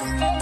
you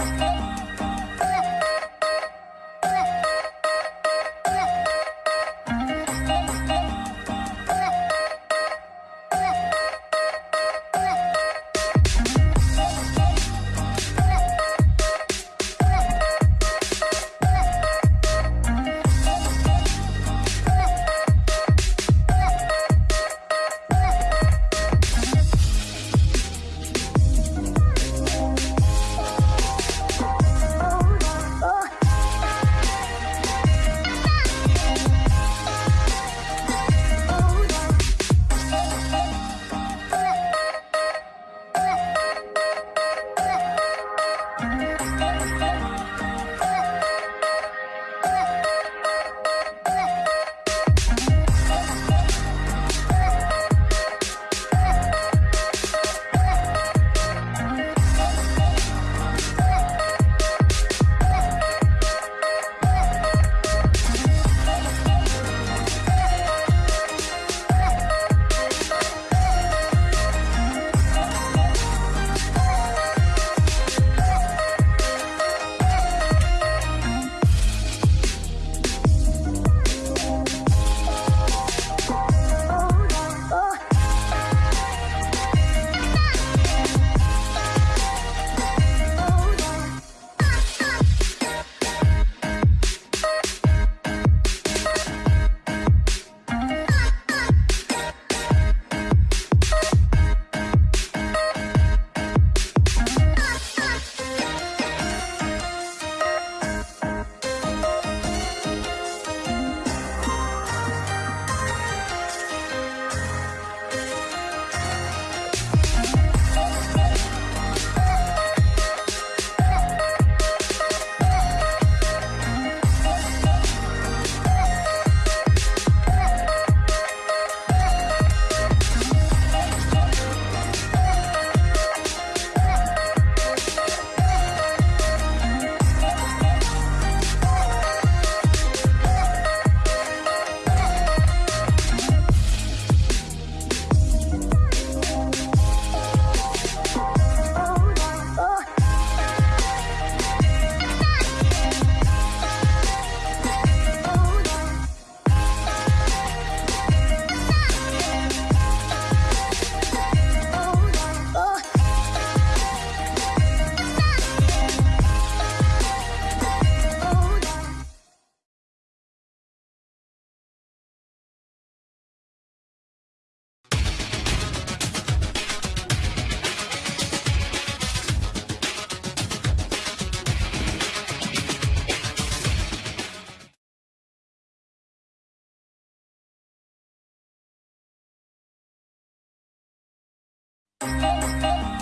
Música